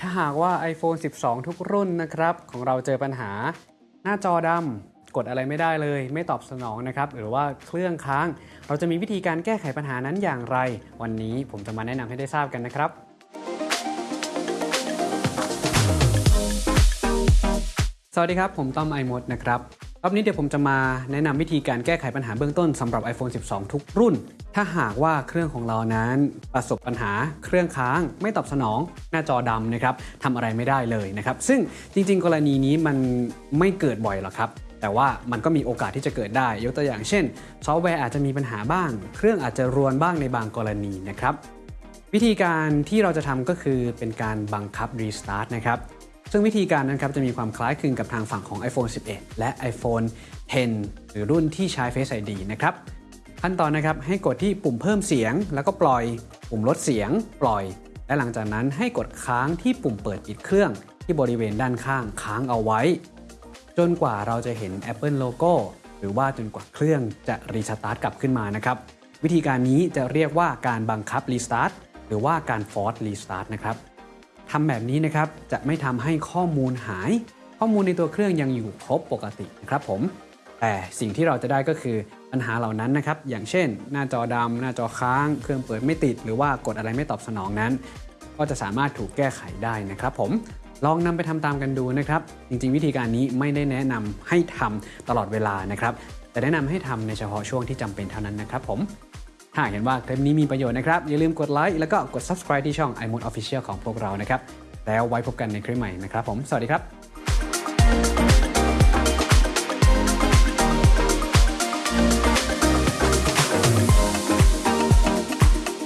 ถ้าหากว่า iPhone 12 ทุกรุ่นนะครับ ของเราเจอปัญหา หน้าจอดำกดอะไรไม่ได้เลย ไม่ตอบสนองนะครับ หรือว่าเครื่องค้าง เราจะมีวิธีการแก้ไขปัญหานั้นอย่างไร วันนี้ผมจะมาแนะนำให้ได้ทราบกันนะครับสวัสดีครับ ผมต้อมไอมดนะครับ รอบนี้เดี๋ยวผมจะมาแนะนำวิธีการแก้ไขปัญหาเบื้องต้นสำหรับ iPhone 12 ทุกรุ่น ถ้าหากว่าเครื่องของเรานั้นประสบปัญหาเครื่องค้าง ไม่ตอบสนองหน้าจอดำนะครับทำอะไรไม่ได้เลยนะครับ ซึ่งจริง ๆ กรณีนี้มันไม่เกิดบ่อยหรอกครับ แต่ว่ามันก็มีโอกาสที่จะเกิดได้ ยกตัวอย่างเช่น ซอฟต์แวร์อาจจะมีปัญหาบ้าง เครื่องอาจจะรวนบ้างในบางกรณีนะครับ วิธีการที่เราจะทำก็คือเป็นการบังคับ Restart นะครับ ซึ่งวิธีการนั้นครับจะมีความคล้ายคลึงกับทางฝั่งของ iPhone 11 และ iPhone 10 หรือรุ่นที่ใช้ Face ID นะครับขั้นตอนนะครับให้กดที่ปุ่มเพิ่มเสียง แล้วก็ปล่อย ปุ่มลดเสียง ปล่อย และหลังจากนั้นให้กดค้างที่ปุ่มเปิดปิดเครื่อง ที่บริเวณด้านข้างค้างเอาไว้ จนกว่าเราจะเห็น Apple Logo หรือว่าจนกว่าเครื่องจะรีสตาร์ทกลับขึ้นมานะครับวิธีการนี้จะเรียกว่าการบังคับรีสตาร์ทหรือว่าการฟอร์ e รีสตาร์ทนะครับ ทำแบบนี้นะครับจะไม่ทำให้ข้อมูลหาย ข้อมูลในตัวเครื่องยังอยู่ครบปกตินะครับผม แต่สิ่งที่เราจะได้ก็คือปัญหาเหล่านั้นนะครับ อย่างเช่น หน้าจอดำหน้าจอค้าง เครื่องเปิดไม่ติด หรือว่ากดอะไรไม่ตอบสนองนั้น ก็จะสามารถถูกแก้ไขได้นะครับผมลองนำไปทำตามกันดูนะครับ จริงๆ วิธีการนี้ไม่ได้แนะนำให้ทำตลอดเวลานะครับ แต่แนะนำให้ทำในเฉพาะช่วงที่จำเป็นเท่านั้นนะครับผม ถ้าเห็นว่าคลิปนี้มีประโยชน์นะครับ อย่าลืมกดไลค์แล้วก็กด subscribe ที่ช่อง iMode Official ของพวกเรานะครับ แล้วไว้พบกันในคลิปใหม่นะครับผม สวัสดีครับ